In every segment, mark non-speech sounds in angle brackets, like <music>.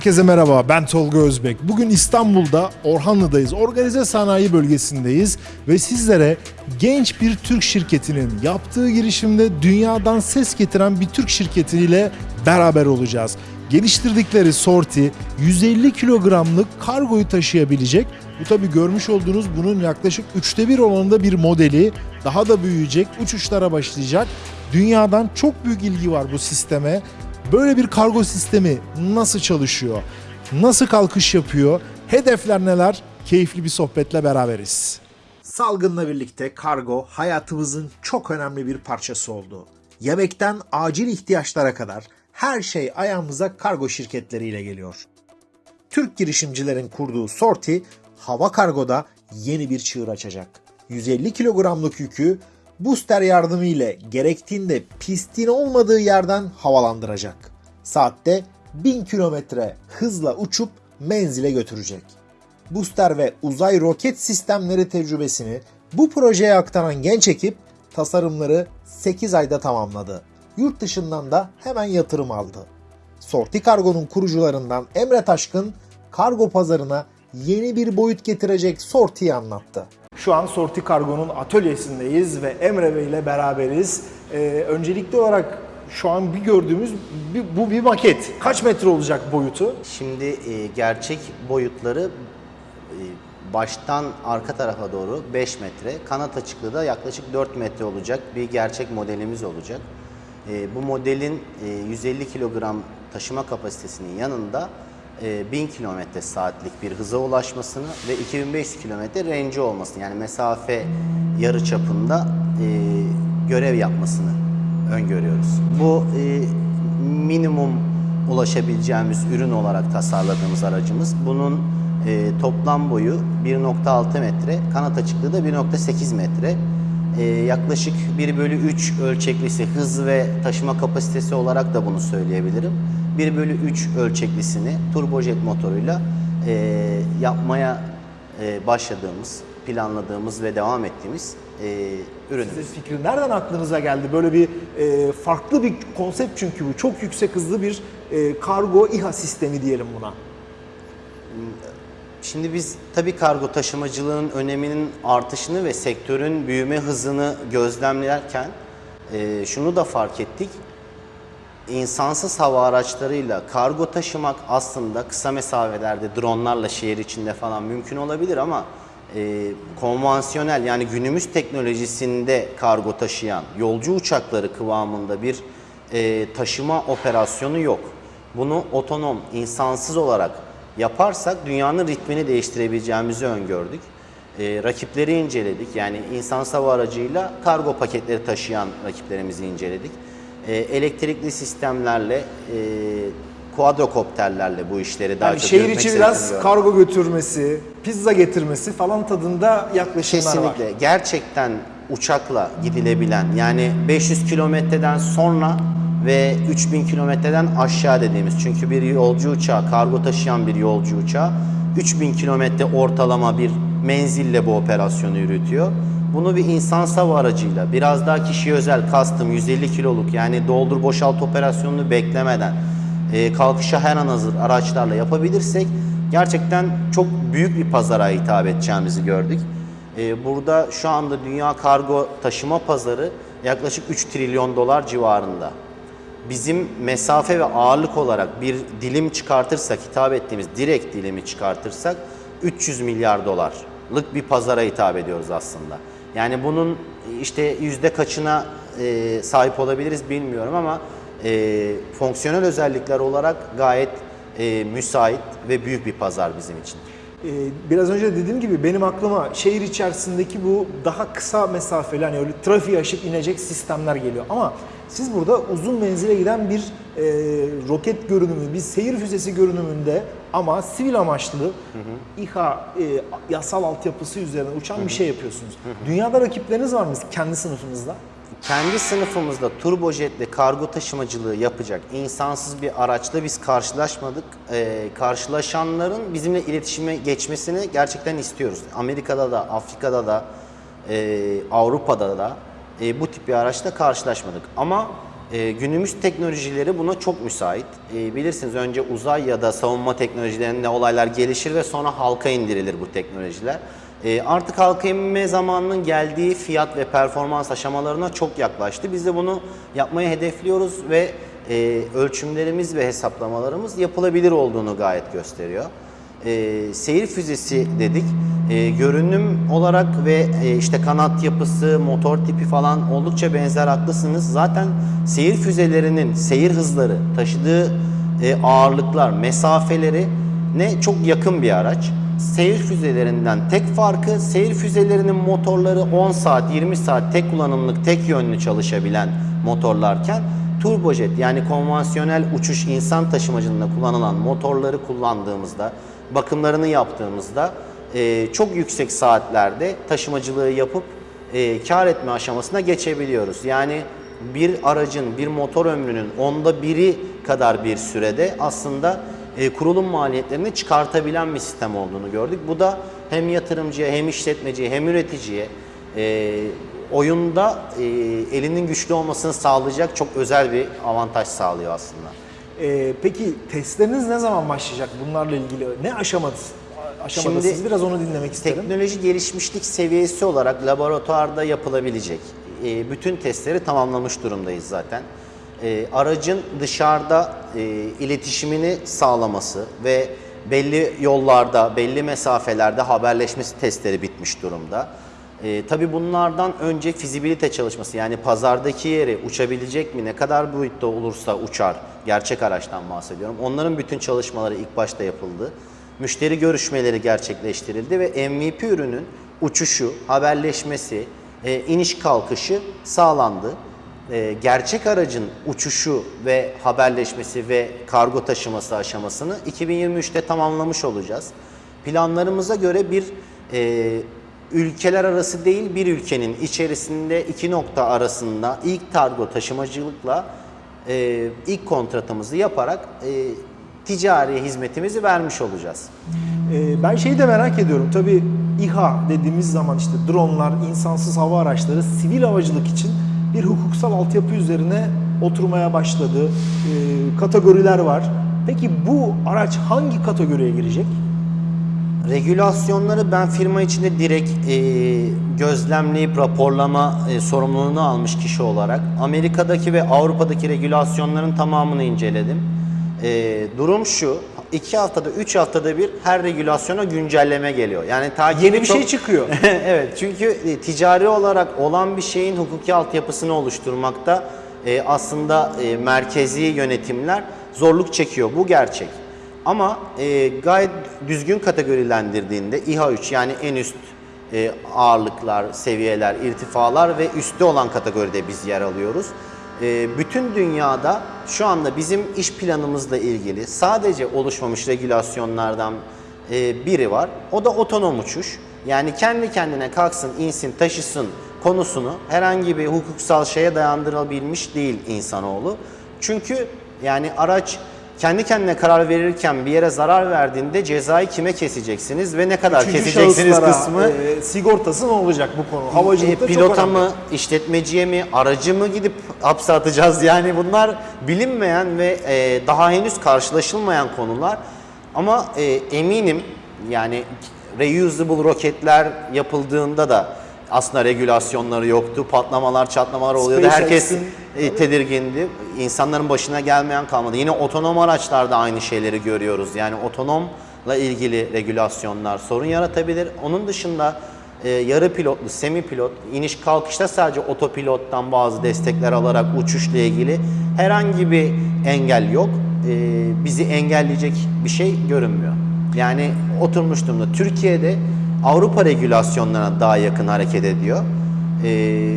Herkese merhaba, ben Tolga Özbek. Bugün İstanbul'da Orhanlı'dayız. Organize sanayi bölgesindeyiz ve sizlere genç bir Türk şirketinin yaptığı girişimde dünyadan ses getiren bir Türk şirketiyle beraber olacağız. Geliştirdikleri sorti 150 kilogramlık kargoyu taşıyabilecek. Bu tabi görmüş olduğunuz bunun yaklaşık üçte bir oranında bir modeli. Daha da büyüyecek, uçuşlara başlayacak. Dünyadan çok büyük ilgi var bu sisteme. Böyle bir kargo sistemi nasıl çalışıyor? Nasıl kalkış yapıyor? Hedefler neler? Keyifli bir sohbetle beraberiz. Salgınla birlikte kargo hayatımızın çok önemli bir parçası oldu. Yemekten acil ihtiyaçlara kadar her şey ayağımıza kargo şirketleriyle geliyor. Türk girişimcilerin kurduğu Sorti, hava kargoda yeni bir çığır açacak. 150 kilogramlık yükü booster yardımı ile gerektiğinde pistin olmadığı yerden havalandıracak. Saatte 1000 kilometre hızla uçup menzile götürecek. Booster ve uzay roket sistemleri tecrübesini bu projeye aktaran genç ekip tasarımları 8 ayda tamamladı. Yurt dışından da hemen yatırım aldı. Sorti Kargo'nun kurucularından Emre Taşkın kargo pazarına yeni bir boyut getirecek Sorti'yi anlattı. Şu an Sorti Kargo'nun atölyesindeyiz ve Emre Bey ile beraberiz. Ee, öncelikli olarak şu an bir gördüğümüz bir- bu bir maket. Kaç metre olacak boyutu? Şimdi e, gerçek boyutları e, baştan arka tarafa doğru 5 metre, kanat açıklığı da yaklaşık 4 metre olacak bir gerçek modelimiz olacak. E, bu modelin e, 150 kilogram taşıma kapasitesinin yanında e, 1000 kilometre saatlik bir hıza ulaşmasını ve 2500 kilometre range olmasını yani mesafe yarı çapında e, görev yapmasını öngörüyoruz. Bu e, minimum ulaşabileceğimiz ürün olarak tasarladığımız aracımız. Bunun e, toplam boyu 1.6 metre, kanat açıklığı da 1.8 metre. E, yaklaşık 1 bölü 3 ölçeklisi hız ve taşıma kapasitesi olarak da bunu söyleyebilirim. 1 bölü 3 ölçeklisini turbojet motoruyla e, yapmaya e, başladığımız, planladığımız ve devam ettiğimiz e, ürünümüz. Size fikri nereden aklınıza geldi? Böyle bir e, farklı bir konsept çünkü bu. Çok yüksek hızlı bir e, kargo İHA sistemi diyelim buna. Şimdi biz tabii kargo taşımacılığın öneminin artışını ve sektörün büyüme hızını gözlemlerken e, şunu da fark ettik. İnsansız hava araçlarıyla kargo taşımak aslında kısa mesafelerde dronlarla şehir içinde falan mümkün olabilir ama e, konvansiyonel yani günümüz teknolojisinde kargo taşıyan yolcu uçakları kıvamında bir e, taşıma operasyonu yok. Bunu otonom, insansız olarak yaparsak dünyanın ritmini değiştirebileceğimizi öngördük. E, rakipleri inceledik. Yani insan hava aracıyla kargo paketleri taşıyan rakiplerimizi inceledik. E, elektrikli sistemlerle, e, quadrocopterlerle bu işleri daha Yani çok şehir içi biraz kargo götürmesi, pizza getirmesi falan tadında yaklaşımlar var. Kesinlikle. Gerçekten uçakla gidilebilen yani 500 kilometreden sonra ve 3000 kilometreden aşağı dediğimiz. Çünkü bir yolcu uçağı, kargo taşıyan bir yolcu uçağı 3000 kilometre ortalama bir menzille bu operasyonu yürütüyor. Bunu bir insan hava aracıyla biraz daha kişiye özel custom 150 kiloluk yani doldur boşalt operasyonunu beklemeden e, kalkışa her an hazır araçlarla yapabilirsek gerçekten çok büyük bir pazara hitap edeceğimizi gördük. E, burada şu anda dünya kargo taşıma pazarı yaklaşık 3 trilyon dolar civarında. Bizim mesafe ve ağırlık olarak bir dilim çıkartırsak, hitap ettiğimiz direkt dilimi çıkartırsak 300 milyar dolarlık bir pazara hitap ediyoruz aslında. Yani bunun işte yüzde kaçına e, sahip olabiliriz bilmiyorum ama e, fonksiyonel özellikler olarak gayet e, müsait ve büyük bir pazar bizim için. Ee, biraz önce dediğim gibi benim aklıma şehir içerisindeki bu daha kısa mesafeli hani öyle trafiği aşıp inecek sistemler geliyor. Ama Siz burada uzun menzile giden bir e, roket görünümü, bir seyir füzesi görünümünde ama sivil amaçlı İHA e, yasal altyapısı üzerine uçan bir şey yapıyorsunuz. Dünyada rakipleriniz var mı kendi sınıfınızda? Kendi sınıfımızda turbojetle kargo taşımacılığı yapacak insansız bir araçla biz karşılaşmadık. Ee, karşılaşanların bizimle iletişime geçmesini gerçekten istiyoruz. Amerika'da da, Afrika'da da, e, Avrupa'da da e, bu tip bir araçla karşılaşmadık. Ama e, günümüz teknolojileri buna çok müsait. E, bilirsiniz önce uzay ya da savunma teknolojilerinde olaylar gelişir ve sonra halka indirilir bu teknolojiler. E, artık halka inme zamanının geldiği fiyat ve performans aşamalarına çok yaklaştı. Biz de bunu yapmayı hedefliyoruz ve e, ölçümlerimiz ve hesaplamalarımız yapılabilir olduğunu gayet gösteriyor. E, seyir füzesi dedik. E, görünüm olarak ve e, işte kanat yapısı, motor tipi falan oldukça benzer haklısınız. Zaten seyir füzelerinin seyir hızları, taşıdığı e, ağırlıklar, mesafeleri ne çok yakın bir araç. Seyir füzelerinden tek farkı seyir füzelerinin motorları 10 saat 20 saat tek kullanımlık tek yönlü çalışabilen motorlarken turbojet yani konvansiyonel uçuş insan taşımacılığında kullanılan motorları kullandığımızda bakımlarını yaptığımızda e, çok yüksek saatlerde taşımacılığı yapıp e, kar etme aşamasına geçebiliyoruz. Yani bir aracın, bir motor ömrünün onda biri kadar bir sürede aslında e, kurulum maliyetlerini çıkartabilen bir sistem olduğunu gördük. Bu da hem yatırımcıya, hem işletmeciye, hem üreticiye e, oyunda e, elinin güçlü olmasını sağlayacak çok özel bir avantaj sağlıyor aslında. E, peki testleriniz ne zaman başlayacak bunlarla ilgili? Ne aşamadasınız? Aşamadasınız? Şimdi Biraz onu dinlemek isterim. Teknoloji gelişmişlik seviyesi olarak laboratuvarda yapılabilecek e, bütün testleri tamamlamış durumdayız zaten. E, aracın dışarıda e, iletişimini sağlaması ve belli yollarda, belli mesafelerde haberleşmesi testleri bitmiş durumda. E, tabii bunlardan önce fizibilite çalışması yani pazardaki yeri uçabilecek mi, ne kadar boyutta olursa uçar, gerçek araçtan bahsediyorum. Onların bütün çalışmaları ilk başta yapıldı. Müşteri görüşmeleri gerçekleştirildi ve MVP ürünün uçuşu, haberleşmesi, e, iniş kalkışı sağlandı. E, gerçek aracın uçuşu ve haberleşmesi ve kargo taşıması aşamasını 2023'te tamamlamış olacağız. Planlarımıza göre bir e, ülkeler arası değil bir ülkenin içerisinde iki nokta arasında ilk kargo taşımacılıkla e, ilk kontratımızı yaparak e, ticari hizmetimizi vermiş olacağız. Ee, ben şeyi de merak ediyorum. Tabii İHA dediğimiz zaman işte dronlar, insansız hava araçları sivil havacılık için bir hukuksal altyapı üzerine oturmaya başladı. Ee, kategoriler var. Peki bu araç hangi kategoriye girecek? Regülasyonları ben firma içinde direkt e, gözlemleyip raporlama e, sorumluluğunu almış kişi olarak Amerika'daki ve Avrupa'daki regülasyonların tamamını inceledim. E, durum şu, iki haftada, üç haftada bir her regülasyona güncelleme geliyor. Yani takibi Yeni bir çok- şey çıkıyor. <laughs> evet çünkü e, ticari olarak olan bir şeyin hukuki altyapısını oluşturmakta e, aslında e, merkezi yönetimler zorluk çekiyor. Bu gerçek. Ama e, gayet düzgün kategorilendirdiğinde İHA 3 yani en üst e, ağırlıklar, seviyeler, irtifalar ve üstte olan kategoride biz yer alıyoruz. E, bütün dünyada şu anda bizim iş planımızla ilgili sadece oluşmamış regülasyonlardan e, biri var. O da otonom uçuş. Yani kendi kendine kalksın, insin, taşısın konusunu herhangi bir hukuksal şeye dayandırabilmiş değil insanoğlu. Çünkü yani araç kendi kendine karar verirken bir yere zarar verdiğinde cezayı kime keseceksiniz ve ne kadar Üçüncü keseceksiniz kısmı e, sigortası ne olacak bu konu? Havacılıkta e, pilota önemli. mı, işletmeciye mi, aracı mı gidip hapse atacağız? <laughs> Yani bunlar bilinmeyen ve e, daha henüz karşılaşılmayan konular. Ama e, eminim yani reusable roketler yapıldığında da aslında regülasyonları yoktu. Patlamalar, çatlamalar oluyordu. Herkes SpaceX'in- e, tedirgindi. İnsanların başına gelmeyen kalmadı. Yine otonom araçlarda aynı şeyleri görüyoruz. Yani otonomla ilgili regülasyonlar sorun yaratabilir. Onun dışında e, yarı pilotlu, semi pilot, iniş kalkışta sadece otopilottan bazı destekler alarak uçuşla ilgili herhangi bir engel yok. E, bizi engelleyecek bir şey görünmüyor. Yani oturmuş durumda. Türkiye'de Avrupa regülasyonlarına daha yakın hareket ediyor. E,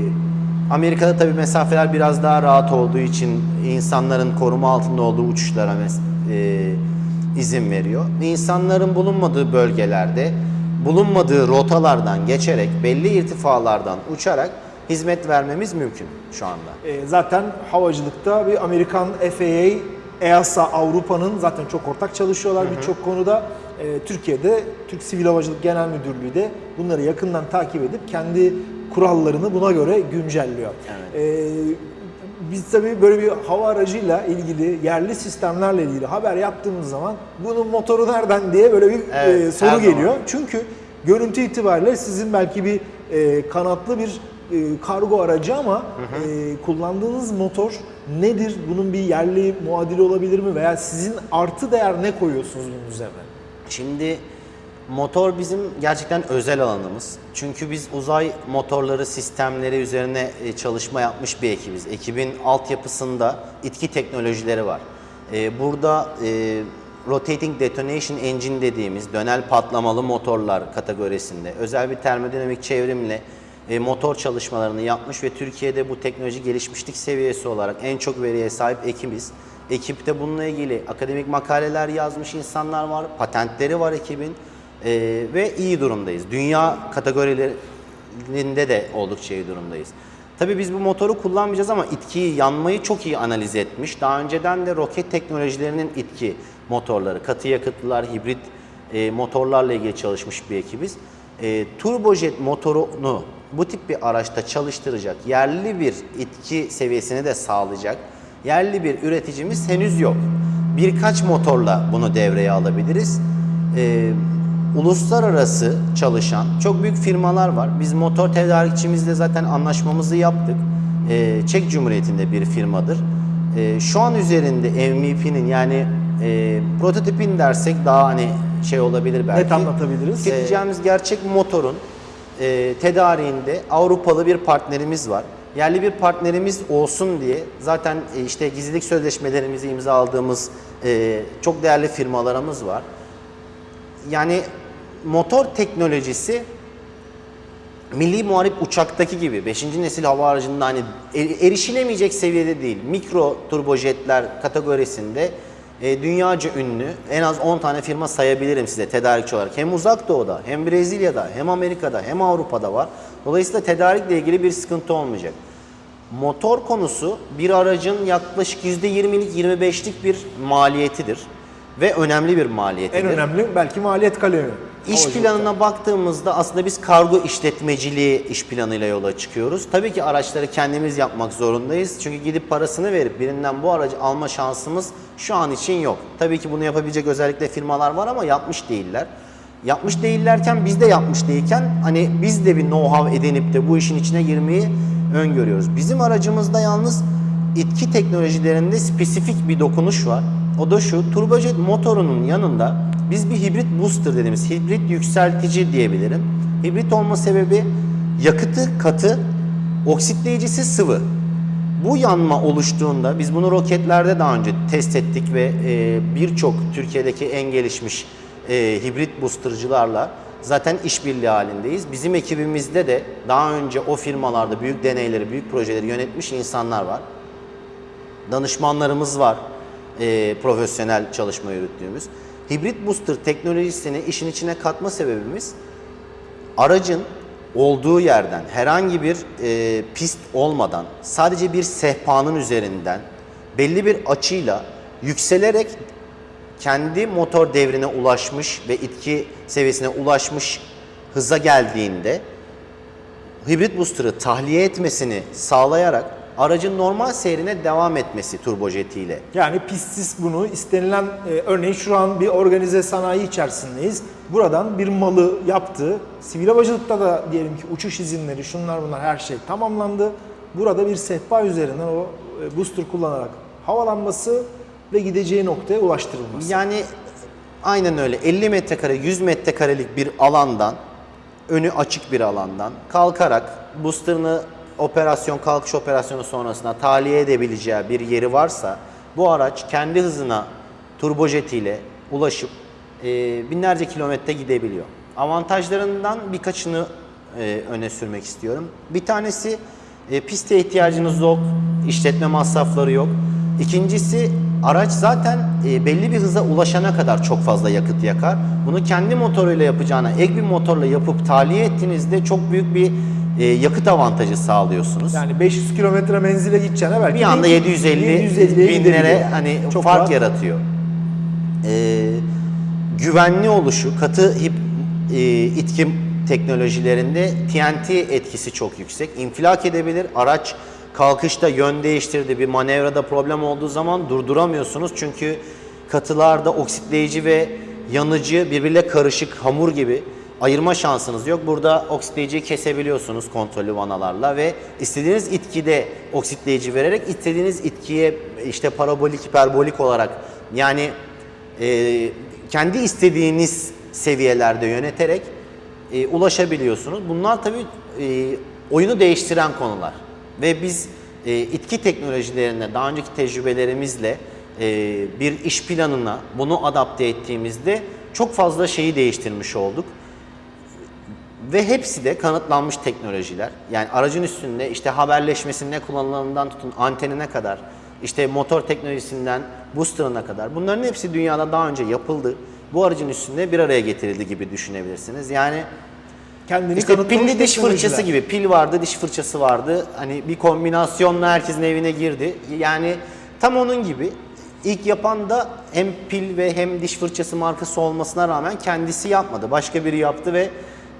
Amerika'da tabii mesafeler biraz daha rahat olduğu için insanların koruma altında olduğu uçuşlara mes- e, izin veriyor. İnsanların bulunmadığı bölgelerde bulunmadığı rotalardan geçerek belli irtifalardan uçarak hizmet vermemiz mümkün şu anda. E, zaten havacılıkta bir Amerikan FAA, EASA Avrupa'nın zaten çok ortak çalışıyorlar birçok konuda. E, Türkiye'de Türk Sivil Havacılık Genel Müdürlüğü de bunları yakından takip edip kendi kurallarını buna göre güncelliyor. E, biz tabii böyle bir hava aracıyla ilgili, yerli sistemlerle ilgili haber yaptığımız zaman bunun motoru nereden diye böyle bir Evet, e, soru zaman. geliyor. Çünkü görüntü itibariyle sizin belki bir e, kanatlı bir e, kargo aracı ama e, kullandığınız motor nedir? Bunun bir yerli muadili olabilir mi? Veya sizin artı değer ne koyuyorsunuz bunun üzerine? Şimdi motor bizim gerçekten özel alanımız. Çünkü biz uzay motorları sistemleri üzerine e, çalışma yapmış bir ekibiz. Ekibin altyapısında itki teknolojileri var. E, Burada e, Rotating Detonation Engine dediğimiz dönel patlamalı motorlar kategorisinde özel bir termodinamik çevrimle motor çalışmalarını yapmış ve Türkiye'de bu teknoloji gelişmişlik seviyesi olarak en çok veriye sahip ekibiz. Ekipte bununla ilgili akademik makaleler yazmış insanlar var, patentleri var ekibin e, ve iyi durumdayız. Dünya kategorilerinde de oldukça iyi durumdayız. Tabii biz bu motoru kullanmayacağız ama itkiyi, yanmayı çok iyi analiz etmiş. Daha önceden de roket teknolojilerinin itki motorları, katı yakıtlılar, hibrit e, motorlarla ilgili çalışmış bir ekibiz. E, turbojet motorunu bu tip bir araçta çalıştıracak, yerli bir itki seviyesini de sağlayacak yerli bir üreticimiz henüz yok. Birkaç motorla bunu devreye alabiliriz. E, uluslararası çalışan çok büyük firmalar var. Biz motor tedarikçimizle zaten anlaşmamızı yaptık. E, Çek Cumhuriyeti'nde bir firmadır. E, şu an üzerinde MVP'nin yani e, prototipin dersek daha hani şey olabilir belki. Net anlatabiliriz. Tüketeceğimiz gerçek motorun e, tedariğinde Avrupalı bir partnerimiz var. Yerli bir partnerimiz olsun diye zaten e, işte gizlilik sözleşmelerimizi imzaladığımız e, çok değerli firmalarımız var. Yani motor teknolojisi Milli Muharip uçaktaki gibi 5. nesil hava aracında hani er- erişilemeyecek seviyede değil. Mikro turbojetler kategorisinde e, dünyaca ünlü en az 10 tane firma sayabilirim size tedarikçi olarak. Hem uzak doğuda hem Brezilya'da hem Amerika'da hem Avrupa'da var. Dolayısıyla tedarikle ilgili bir sıkıntı olmayacak. Motor konusu bir aracın yaklaşık %20'lik 25'lik bir maliyetidir. Ve önemli bir maliyetidir. En önemli belki maliyet kalemi. İş planına baktığımızda aslında biz kargo işletmeciliği iş planıyla yola çıkıyoruz. Tabii ki araçları kendimiz yapmak zorundayız. Çünkü gidip parasını verip birinden bu aracı alma şansımız şu an için yok. Tabii ki bunu yapabilecek özellikle firmalar var ama yapmış değiller. Yapmış değillerken biz de yapmış değilken hani biz de bir know-how edinip de bu işin içine girmeyi öngörüyoruz. Bizim aracımızda yalnız itki teknolojilerinde spesifik bir dokunuş var. O da şu, turbojet motorunun yanında biz bir hibrit booster dediğimiz hibrit yükseltici diyebilirim. Hibrit olma sebebi yakıtı katı, oksitleyicisi sıvı. Bu yanma oluştuğunda biz bunu roketlerde daha önce test ettik ve e, birçok Türkiye'deki en gelişmiş e, hibrit boostercılarla zaten işbirliği halindeyiz. Bizim ekibimizde de daha önce o firmalarda büyük deneyleri, büyük projeleri yönetmiş insanlar var danışmanlarımız var e, profesyonel çalışma yürüttüğümüz. Hibrit booster teknolojisini işin içine katma sebebimiz aracın olduğu yerden herhangi bir e, pist olmadan sadece bir sehpanın üzerinden belli bir açıyla yükselerek kendi motor devrine ulaşmış ve itki seviyesine ulaşmış hıza geldiğinde hibrit booster'ı tahliye etmesini sağlayarak aracın normal seyrine devam etmesi turbojetiyle. Yani pistsiz bunu istenilen e, örneğin şu an bir organize sanayi içerisindeyiz. Buradan bir malı yaptı. Sivil havacılıkta da diyelim ki uçuş izinleri şunlar bunlar her şey tamamlandı. Burada bir sehpa üzerinden o e, booster kullanarak havalanması ve gideceği noktaya ulaştırılması. Yani aynen öyle 50 metrekare 100 metrekarelik bir alandan önü açık bir alandan kalkarak booster'ını operasyon kalkış operasyonu sonrasında tahliye edebileceği bir yeri varsa bu araç kendi hızına turbojetiyle ulaşıp e, binlerce kilometre gidebiliyor. Avantajlarından birkaçını e, öne sürmek istiyorum. Bir tanesi E, piste ihtiyacınız yok, işletme masrafları yok. İkincisi araç zaten e, belli bir hıza ulaşana kadar çok fazla yakıt yakar. Bunu kendi motoruyla yapacağına ek bir motorla yapıp tahliye ettiğinizde çok büyük bir e, yakıt avantajı sağlıyorsunuz. Yani 500 kilometre menzile gideceğine belki bir anda 750 750'ye binlere yani. hani Çok fark rahat. yaratıyor. Ee, güvenli oluşu, katı hip, e, itki teknolojilerinde TNT etkisi çok yüksek. İnfilak edebilir. Araç kalkışta yön değiştirdi, bir manevrada problem olduğu zaman durduramıyorsunuz. Çünkü katılarda oksitleyici ve yanıcı birbiriyle karışık hamur gibi ayırma şansınız yok. Burada oksitleyiciyi kesebiliyorsunuz kontrollü vanalarla ve istediğiniz itkide oksitleyici vererek istediğiniz itkiye işte parabolik, hiperbolik olarak yani e, kendi istediğiniz seviyelerde yöneterek e, ulaşabiliyorsunuz. Bunlar tabii e, oyunu değiştiren konular. Ve biz e, itki teknolojilerine daha önceki tecrübelerimizle e, bir iş planına bunu adapte ettiğimizde çok fazla şeyi değiştirmiş olduk. Ve hepsi de kanıtlanmış teknolojiler. Yani aracın üstünde işte haberleşmesinde kullanılanından tutun antenine kadar, işte motor teknolojisinden booster'ına kadar bunların hepsi dünyada daha önce yapıldı. Bu aracın üstünde bir araya getirildi gibi düşünebilirsiniz. Yani Kendini işte pilli diş fırçası gibi pil vardı, diş fırçası vardı. Hani bir kombinasyonla herkesin evine girdi. Yani tam onun gibi ilk yapan da hem pil ve hem diş fırçası markası olmasına rağmen kendisi yapmadı. Başka biri yaptı ve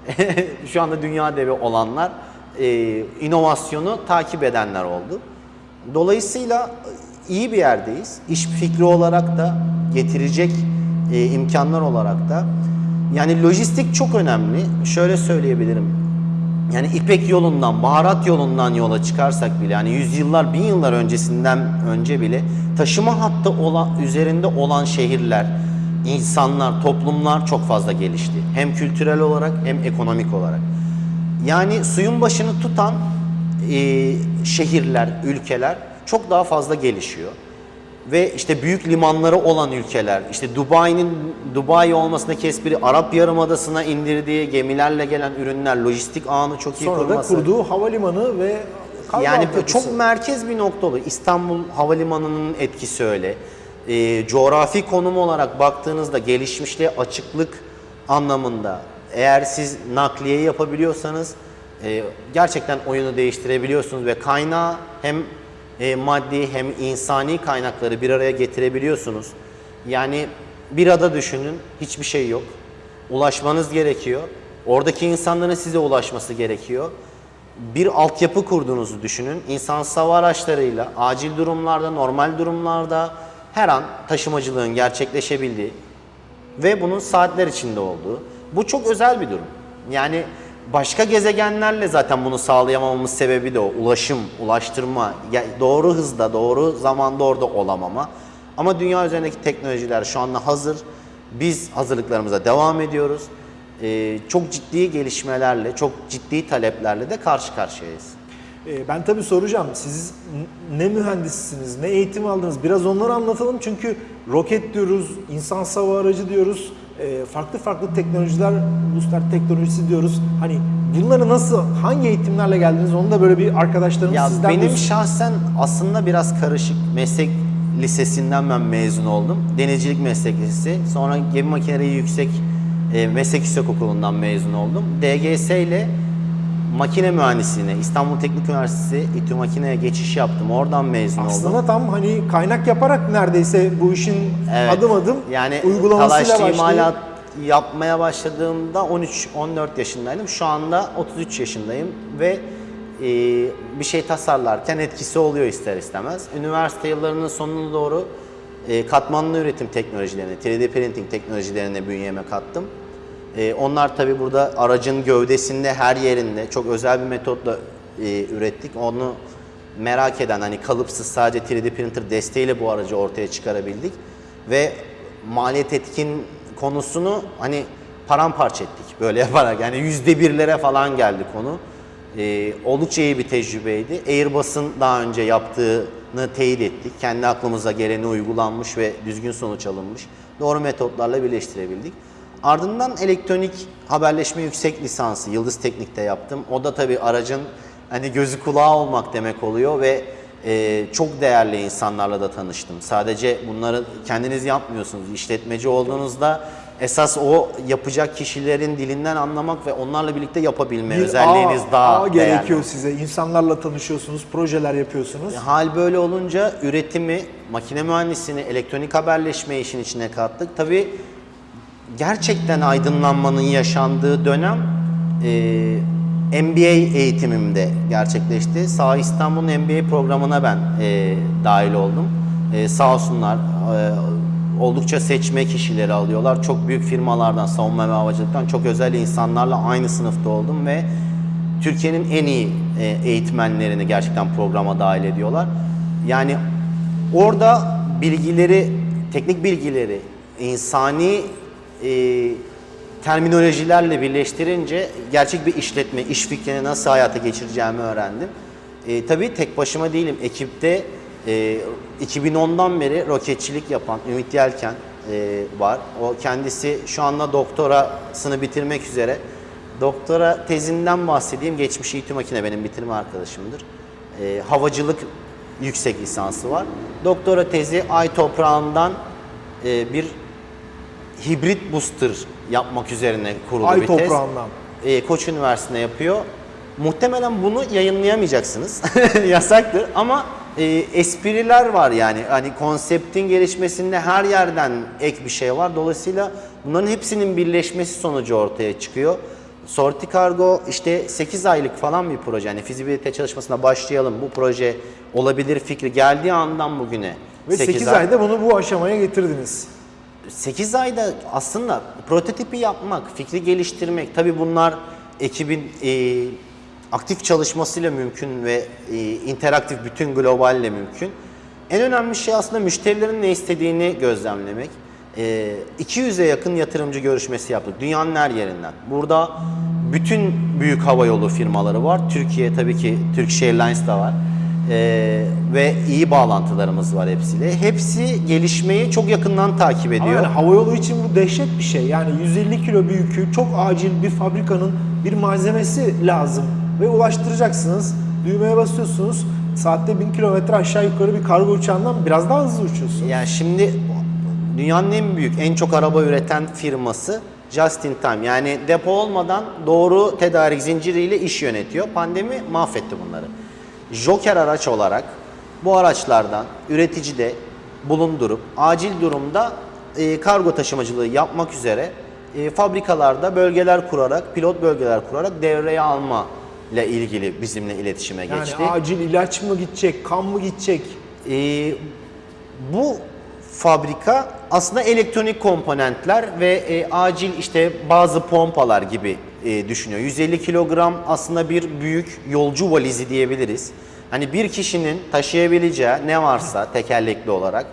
<laughs> şu anda dünya devi olanlar e, inovasyonu takip edenler oldu. Dolayısıyla iyi bir yerdeyiz. İş fikri olarak da getirecek e, imkanlar olarak da. Yani lojistik çok önemli. Şöyle söyleyebilirim. Yani İpek yolundan, baharat yolundan yola çıkarsak bile yani yüzyıllar, bin yıllar öncesinden önce bile taşıma hattı olan, üzerinde olan şehirler, insanlar, toplumlar çok fazla gelişti. Hem kültürel olarak hem ekonomik olarak. Yani suyun başını tutan e, şehirler, ülkeler çok daha fazla gelişiyor. Ve işte büyük limanları olan ülkeler, işte Dubai'nin Dubai olmasındaki espri Arap Yarımadası'na indirdiği gemilerle gelen ürünler, lojistik ağını çok iyi Sonra da kurması. kurduğu havalimanı ve Yani altyapısı. çok merkez bir nokta oluyor. İstanbul Havalimanı'nın etkisi öyle. Ee, coğrafi konum olarak baktığınızda gelişmişliğe açıklık anlamında eğer siz nakliye yapabiliyorsanız e, gerçekten oyunu değiştirebiliyorsunuz ve kaynağı hem e, maddi hem insani kaynakları bir araya getirebiliyorsunuz. Yani bir ada düşünün, hiçbir şey yok. Ulaşmanız gerekiyor. Oradaki insanların size ulaşması gerekiyor bir altyapı kurduğunuzu düşünün. İnsansız hava araçlarıyla acil durumlarda, normal durumlarda her an taşımacılığın gerçekleşebildiği ve bunun saatler içinde olduğu. Bu çok özel bir durum. Yani başka gezegenlerle zaten bunu sağlayamamamız sebebi de o. Ulaşım, ulaştırma, doğru hızda, doğru zamanda orada olamama. Ama dünya üzerindeki teknolojiler şu anda hazır. Biz hazırlıklarımıza devam ediyoruz. Ee, çok ciddi gelişmelerle, çok ciddi taleplerle de karşı karşıyayız. Ee, Ben tabii soracağım. Siz ne mühendissiniz, ne eğitim aldınız? Biraz onları anlatalım çünkü roket diyoruz, insan hava aracı diyoruz, e, farklı farklı teknolojiler, booster teknolojisi diyoruz. Hani bunları nasıl, hangi eğitimlerle geldiniz? Onu da böyle bir arkadaşlarımız Ya sizden benim duysun. şahsen aslında biraz karışık. Meslek lisesinden ben mezun oldum. Denizcilik meslek lisesi. Sonra gemi makineleri yüksek e, meslek yüksekokulu'ndan mezun oldum. DGS ile makine mühendisliğine İstanbul Teknik Üniversitesi İTÜ Makine'ye geçiş yaptım. Oradan mezun oldum. Aslında tam hani kaynak yaparak neredeyse bu işin Evet. adım adım yani uygulamasıyla başlayıp imalat yapmaya başladığımda 13-14 yaşındaydım. Şu anda 33 yaşındayım ve e, bir şey tasarlarken etkisi oluyor ister istemez. Üniversite yıllarının sonuna doğru e, katmanlı üretim teknolojilerine, 3D printing teknolojilerine bünyeme kattım. E, onlar tabi burada aracın gövdesinde her yerinde çok özel bir metotla e, ürettik. Onu merak eden hani kalıpsız sadece 3D printer desteğiyle bu aracı ortaya çıkarabildik ve maliyet etkin konusunu hani paramparça ettik böyle <laughs> yaparak yani yüzde birlere falan geldi konu. Ee, oldukça iyi bir tecrübeydi. Airbus'un daha önce yaptığını teyit ettik. Kendi aklımıza geleni uygulanmış ve düzgün sonuç alınmış. Doğru metotlarla birleştirebildik. Ardından elektronik haberleşme yüksek lisansı Yıldız Teknik'te yaptım. O da tabii aracın hani gözü kulağı olmak demek oluyor ve e, çok değerli insanlarla da tanıştım. Sadece bunları kendiniz yapmıyorsunuz. İşletmeci olduğunuzda esas o yapacak kişilerin dilinden anlamak ve onlarla birlikte yapabilme özelliğiniz ağ- daha ağ değerli. gerekiyor size. İnsanlarla tanışıyorsunuz, projeler yapıyorsunuz. Hal böyle olunca üretimi, makine mühendisliğini, elektronik haberleşme işin içine kattık. Tabii gerçekten aydınlanmanın yaşandığı dönem e, MBA eğitimimde gerçekleşti. Sağ İstanbul'un MBA programına ben e, dahil oldum. E, sağ olsunlar e, oldukça seçme kişileri alıyorlar. Çok büyük firmalardan, savunma ve havacılıktan çok özel insanlarla aynı sınıfta oldum ve Türkiye'nin en iyi e, eğitmenlerini gerçekten programa dahil ediyorlar. Yani orada bilgileri, teknik bilgileri, insani e, terminolojilerle birleştirince gerçek bir işletme, iş fikrini nasıl hayata geçireceğimi öğrendim. E, tabii tek başıma değilim. Ekipte e, 2010'dan beri roketçilik yapan Ümit Yelken e, var. O kendisi şu anda doktorasını bitirmek üzere. Doktora tezinden bahsedeyim. Geçmiş İTÜ Makine benim bitirme arkadaşımdır. E, havacılık yüksek lisansı var. Doktora tezi ay toprağından e, bir hibrit booster yapmak üzerine kurulu Ay bir tez. toprağından. E, Koç Üniversitesi'nde yapıyor. Muhtemelen bunu yayınlayamayacaksınız. <laughs> Yasaktır ama e, espriler var yani. Hani konseptin gelişmesinde her yerden ek bir şey var. Dolayısıyla bunların hepsinin birleşmesi sonucu ortaya çıkıyor. Sorti Cargo işte 8 aylık falan bir proje. Yani fizibilite çalışmasına başlayalım. Bu proje olabilir fikri geldiği andan bugüne. Ve 8, ay- ayda bunu bu aşamaya getirdiniz. 8 ayda aslında prototipi yapmak, fikri geliştirmek, tabi bunlar ekibin e, aktif çalışmasıyla mümkün ve e, interaktif bütün globalle mümkün. En önemli şey aslında müşterilerin ne istediğini gözlemlemek. E, 200'e yakın yatırımcı görüşmesi yaptık dünyanın her yerinden. Burada bütün büyük havayolu firmaları var. Türkiye tabii ki Turkish Airlines da var. Ee, ve iyi bağlantılarımız var hepsiyle. Hepsi gelişmeyi çok yakından takip Ama ediyor. yani havayolu için bu dehşet bir şey. Yani 150 kilo bir yükü çok acil bir fabrikanın bir malzemesi lazım. Ve ulaştıracaksınız. Düğmeye basıyorsunuz. Saatte 1000 kilometre aşağı yukarı bir kargo uçağından biraz daha hızlı uçuyorsun. Yani şimdi dünyanın en büyük, en çok araba üreten firması Just in Time. Yani depo olmadan doğru tedarik zinciriyle iş yönetiyor. Pandemi mahvetti bunları. Joker araç olarak bu araçlardan üreticide bulundurup acil durumda e, kargo taşımacılığı yapmak üzere e, fabrikalarda bölgeler kurarak, pilot bölgeler kurarak devreye alma ile ilgili bizimle iletişime Yani geçti. acil ilaç mı gidecek, kan mı gidecek? Ee, bu fabrika aslında elektronik komponentler ve e, acil işte bazı pompalar gibi e, düşünüyor. 150 kilogram aslında bir büyük yolcu valizi diyebiliriz. Hani bir kişinin taşıyabileceği ne varsa tekerlekli olarak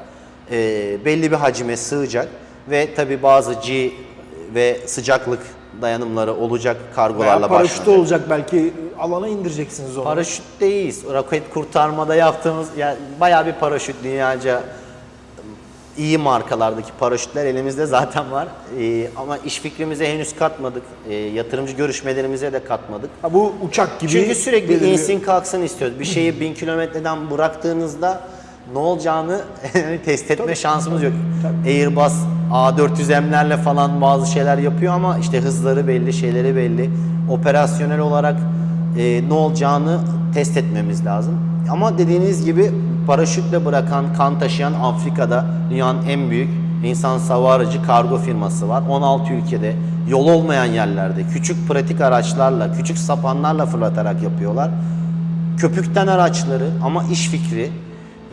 e, belli bir hacime sığacak ve tabi bazı G ve sıcaklık dayanımları olacak Veya kargolarla paraşütü başlanacak. olacak belki alana indireceksiniz onu. Paraşütteyiz. Roket kurtarmada yaptığımız yani bayağı bir paraşüt dünyaca iyi markalardaki paraşütler elimizde zaten var. Ee, ama iş fikrimize henüz katmadık. Ee, yatırımcı görüşmelerimize de katmadık. Ha, bu uçak gibi. Çünkü sürekli belirliyor. insin kalksın istiyoruz. Bir şeyi bin kilometreden bıraktığınızda ne olacağını <laughs> test etme şansımız yok. Airbus A400M'lerle falan bazı şeyler yapıyor ama işte hızları belli, şeyleri belli. Operasyonel olarak e, ne olacağını test etmemiz lazım. Ama dediğiniz gibi paraşütle bırakan, kan taşıyan Afrika'da dünyanın en büyük insan hava aracı kargo firması var. 16 ülkede yol olmayan yerlerde küçük pratik araçlarla, küçük sapanlarla fırlatarak yapıyorlar. Köpükten araçları ama iş fikri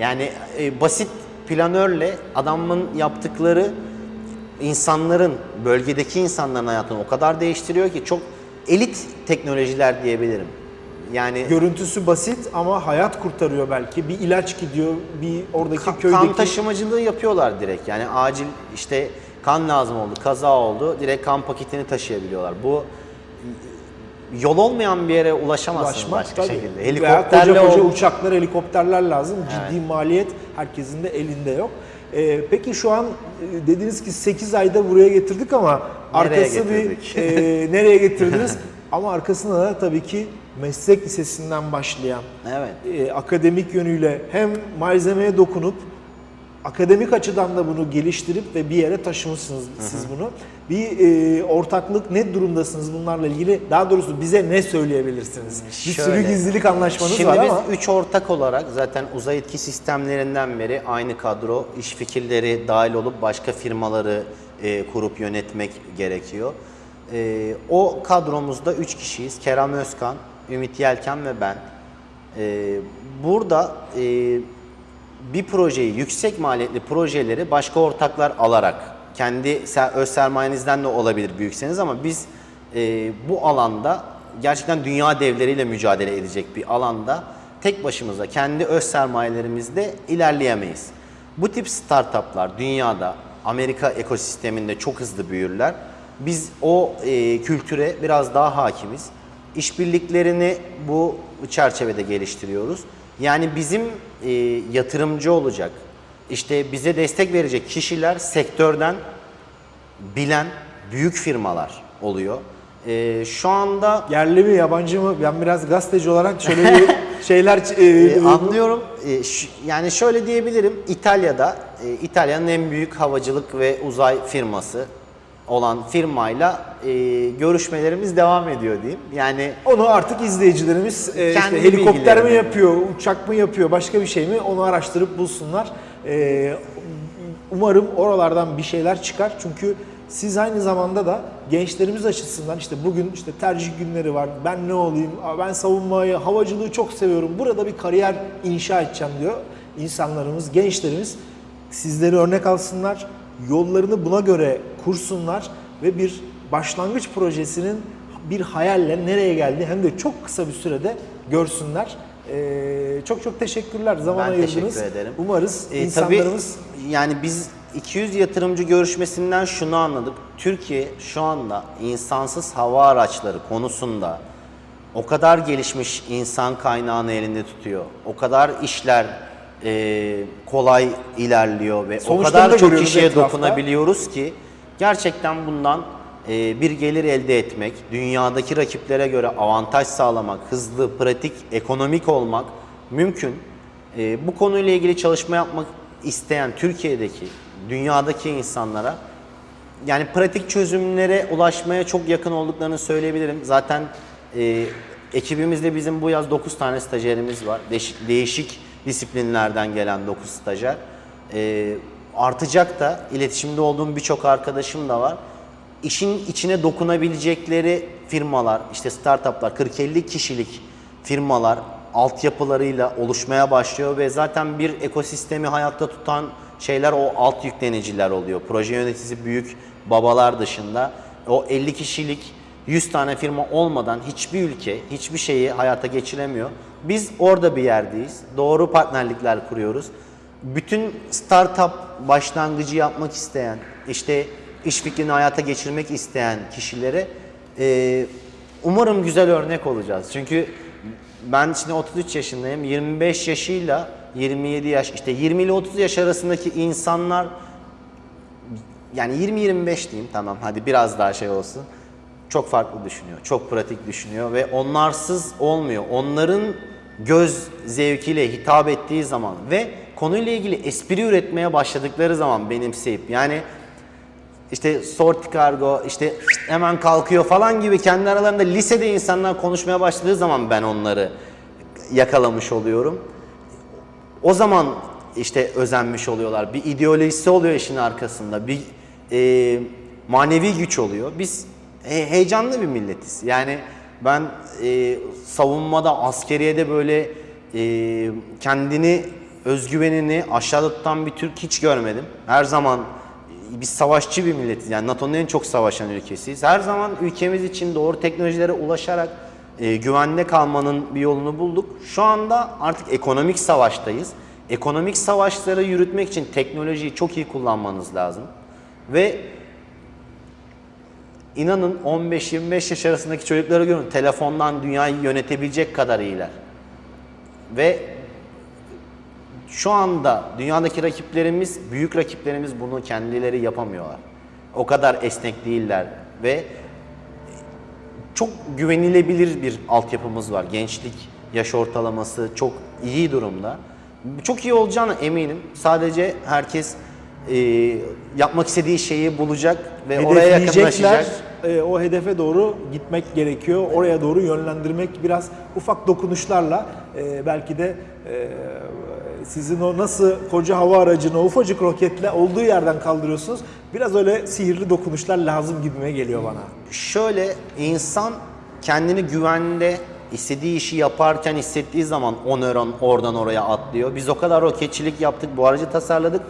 yani e, basit planörle adamın yaptıkları insanların, bölgedeki insanların hayatını o kadar değiştiriyor ki çok elit teknolojiler diyebilirim. Yani Görüntüsü basit ama hayat kurtarıyor belki. Bir ilaç gidiyor, bir oradaki Ka- köydeki... Kan taşımacılığı yapıyorlar direkt. Yani acil işte kan lazım oldu, kaza oldu. Direkt kan paketini taşıyabiliyorlar. Bu yol olmayan bir yere ulaşamazsınız ulaşmak başka tabii. şekilde. Veya Helikopterle koca koca ol- uçaklar, helikopterler lazım. Ciddi maliyet herkesin de elinde yok. Ee, peki şu an e, dediniz ki 8 ayda buraya getirdik ama Nereye arkası getirdik? bir e, nereye getirdiniz? <laughs> ama arkasında da tabii ki meslek lisesinden başlayan Evet. e, akademik yönüyle hem malzemeye dokunup akademik açıdan da bunu geliştirip ve bir yere taşımışsınız siz bunu. Bir e, ortaklık ne durumdasınız bunlarla ilgili? Daha doğrusu bize ne söyleyebilirsiniz? Bir sürü Şöyle. gizlilik anlaşmanız Şimdi var biz ama üç ortak olarak zaten uzay etki sistemlerinden beri aynı kadro, iş fikirleri dahil olup başka firmaları e, kurup yönetmek gerekiyor. E, o kadromuzda üç kişiyiz. Kerem Özkan, Ümit Yelken ve ben. E, burada e, bir projeyi, yüksek maliyetli projeleri başka ortaklar alarak, kendi öz sermayenizden de olabilir büyükseniz ama biz e, bu alanda gerçekten dünya devleriyle mücadele edecek bir alanda tek başımıza kendi öz sermayelerimizle ilerleyemeyiz. Bu tip startuplar dünyada, Amerika ekosisteminde çok hızlı büyürler. Biz o e, kültüre biraz daha hakimiz. İşbirliklerini bu çerçevede geliştiriyoruz. Yani bizim e, yatırımcı olacak, işte bize destek verecek kişiler sektörden bilen büyük firmalar oluyor. E, şu anda yerli mi yabancı mı? Ben biraz gazeteci olarak şöyle bir <laughs> şeyler e, e, anlıyorum. E, yani şöyle diyebilirim. İtalya'da e, İtalya'nın en büyük havacılık ve uzay firması olan firmayla e, görüşmelerimiz devam ediyor diyeyim. Yani Onu artık izleyicilerimiz e, işte helikopter mi yapıyor, uçak mı yapıyor, başka bir şey mi onu araştırıp bulsunlar. E, umarım oralardan bir şeyler çıkar. Çünkü siz aynı zamanda da gençlerimiz açısından işte bugün işte tercih günleri var. Ben ne olayım? Ben savunmayı, havacılığı çok seviyorum. Burada bir kariyer inşa edeceğim diyor insanlarımız, gençlerimiz. Sizleri örnek alsınlar. Yollarını buna göre kursunlar ve bir başlangıç projesinin bir hayalle nereye geldi hem de çok kısa bir sürede görsünler. Ee, çok çok teşekkürler zaman Ben ayırdınız. teşekkür ederim. Umarız E, insanlarımız tabii yani biz 200 yatırımcı görüşmesinden şunu anladık. Türkiye şu anda insansız hava araçları konusunda o kadar gelişmiş insan kaynağını elinde tutuyor. O kadar işler e, kolay ilerliyor ve o Sonuçlarını da kadar çok kişiye etrafta. dokunabiliyoruz ki gerçekten bundan e, bir gelir elde etmek, dünyadaki rakiplere göre avantaj sağlamak, hızlı, pratik, ekonomik olmak mümkün. E, bu konuyla ilgili çalışma yapmak isteyen Türkiye'deki, dünyadaki insanlara yani pratik çözümlere ulaşmaya çok yakın olduklarını söyleyebilirim. Zaten e, ekibimizde bizim bu yaz 9 tane stajyerimiz var. Değişik, değişik disiplinlerden gelen 9 stajyer. E, artacak da iletişimde olduğum birçok arkadaşım da var. İşin içine dokunabilecekleri firmalar, işte startuplar, 40-50 kişilik firmalar altyapılarıyla oluşmaya başlıyor ve zaten bir ekosistemi hayatta tutan şeyler o alt yükleniciler oluyor. Proje yöneticisi büyük babalar dışında o 50 kişilik 100 tane firma olmadan hiçbir ülke hiçbir şeyi hayata geçiremiyor. Biz orada bir yerdeyiz. Doğru partnerlikler kuruyoruz. Bütün startup başlangıcı yapmak isteyen, işte iş fikrini hayata geçirmek isteyen kişilere e, umarım güzel örnek olacağız. Çünkü ben şimdi 33 yaşındayım. 25 yaşıyla 27 yaş işte 20 ile 30 yaş arasındaki insanlar yani 20-25 diyeyim tamam hadi biraz daha şey olsun. Çok farklı düşünüyor. Çok pratik düşünüyor ve onlarsız olmuyor. Onların göz zevkiyle hitap ettiği zaman ve konuyla ilgili espri üretmeye başladıkları zaman benimseyip yani işte sorti kargo işte hemen kalkıyor falan gibi kendi aralarında lisede insanlar konuşmaya başladığı zaman ben onları yakalamış oluyorum. O zaman işte özenmiş oluyorlar. Bir ideolojisi oluyor işin arkasında. Bir e, manevi güç oluyor. Biz he- heyecanlı bir milletiz. Yani ben e, savunmada, askeriyede böyle e, kendini, özgüvenini aşağıda tutan bir Türk hiç görmedim. Her zaman biz savaşçı bir milletiz. Yani NATO'nun en çok savaşan ülkesiyiz. Her zaman ülkemiz için doğru teknolojilere ulaşarak e, güvende kalmanın bir yolunu bulduk. Şu anda artık ekonomik savaştayız. Ekonomik savaşları yürütmek için teknolojiyi çok iyi kullanmanız lazım. Ve inanın 15-25 yaş arasındaki çocukları görün telefondan dünyayı yönetebilecek kadar iyiler. Ve Şu anda dünyadaki rakiplerimiz, büyük rakiplerimiz bunu kendileri yapamıyorlar. O kadar esnek değiller ve çok güvenilebilir bir altyapımız var. Gençlik yaş ortalaması çok iyi durumda. Çok iyi olacağına eminim. Sadece herkes e, yapmak istediği şeyi bulacak ve oraya yakınlaşacak. E, o hedefe doğru gitmek gerekiyor. Oraya doğru yönlendirmek biraz ufak dokunuşlarla e, belki de e, sizin o nasıl koca hava aracını ufacık roketle olduğu yerden kaldırıyorsunuz. Biraz öyle sihirli dokunuşlar lazım gibime geliyor bana. Şöyle insan kendini güvende istediği işi yaparken hissettiği zaman o nöron oradan oraya atlıyor. Biz o kadar roketçilik yaptık, bu aracı tasarladık.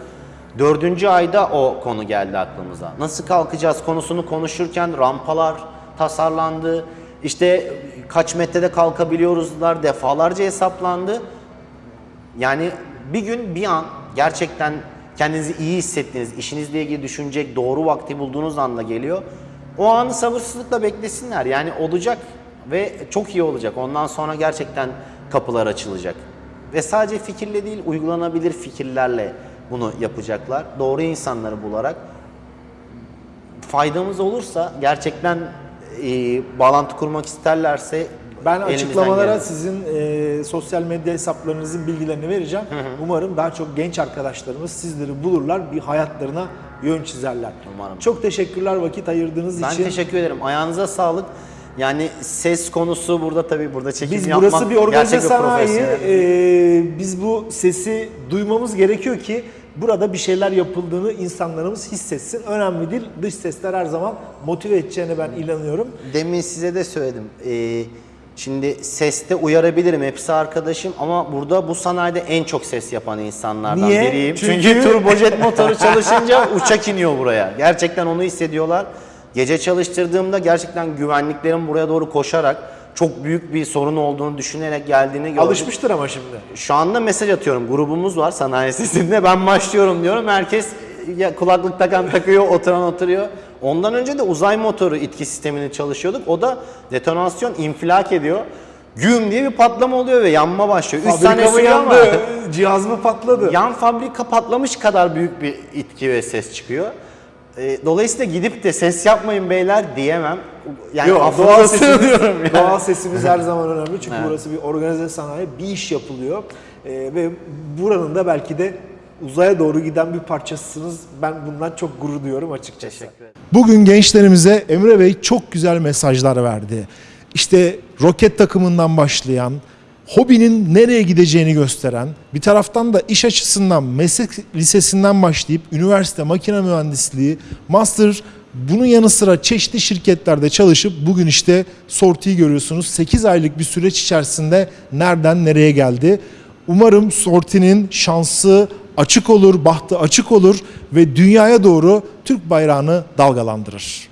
Dördüncü ayda o konu geldi aklımıza. Nasıl kalkacağız konusunu konuşurken rampalar tasarlandı. İşte kaç metrede kalkabiliyoruzlar defalarca hesaplandı. Yani bir gün bir an gerçekten kendinizi iyi hissettiğiniz, işinizle ilgili düşünecek doğru vakti bulduğunuz anda geliyor. O anı sabırsızlıkla beklesinler. Yani olacak ve çok iyi olacak. Ondan sonra gerçekten kapılar açılacak. Ve sadece fikirle değil, uygulanabilir fikirlerle bunu yapacaklar. Doğru insanları bularak faydamız olursa gerçekten e, bağlantı kurmak isterlerse Ben açıklamalara gelen- sizin e, sosyal medya hesaplarınızın bilgilerini vereceğim. Umarım daha çok genç arkadaşlarımız sizleri bulurlar, bir hayatlarına yön çizerler. Umarım. Çok teşekkürler vakit ayırdığınız Ben için. teşekkür ederim. Ayağınıza sağlık. Yani ses konusu burada tabii burada çekim Biz yapmak burası bir organize sanayi. e, biz bu sesi duymamız gerekiyor ki burada bir şeyler yapıldığını insanlarımız hissetsin. Önemli değil. Dış sesler her zaman motive edeceğine ben inanıyorum. Demin size de söyledim. Ee, şimdi seste uyarabilirim. Hepsi arkadaşım ama burada bu sanayide en çok ses yapan insanlardan Niye? biriyim. Çünkü- Çünkü, turbojet motoru çalışınca uçak iniyor buraya. Gerçekten onu hissediyorlar. Gece çalıştırdığımda gerçekten güvenliklerin buraya doğru koşarak çok büyük bir sorun olduğunu düşünerek geldiğini gördüm. Alışmıştır ama şimdi. Şu anda mesaj atıyorum. Grubumuz var sanayi sesinde. Ben başlıyorum diyorum. Herkes ya kulaklık takan takıyor, <laughs> oturan oturuyor. Ondan önce de uzay motoru itki sistemini çalışıyorduk. O da detonasyon infilak ediyor. Güm diye bir patlama oluyor ve yanma başlıyor. 3 saniye sürüyor ama? Cihaz mı patladı? yan fabrika patlamış kadar büyük bir itki ve ses çıkıyor. Ee, dolayısıyla gidip de ses yapmayın beyler diyemem. Yani Yok, doğal sesimiz, sığınıyorum <laughs> yani. doğal sesimiz her zaman önemli çünkü Evet. burası bir organize sanayi, bir iş yapılıyor Ee, ve buranın da belki de uzaya doğru giden bir parçasısınız. Ben bundan çok gurur duyuyorum açıkçası. Teşekkür ederim. Bugün gençlerimize Emre Bey çok güzel mesajlar verdi. İşte roket takımından başlayan, hobinin nereye gideceğini gösteren, bir taraftan da iş açısından meslek lisesinden başlayıp üniversite makine mühendisliği, master bunun yanı sıra çeşitli şirketlerde çalışıp bugün işte Sorti'yi görüyorsunuz. 8 aylık bir süreç içerisinde nereden nereye geldi. Umarım Sorti'nin şansı açık olur, bahtı açık olur ve dünyaya doğru Türk bayrağını dalgalandırır.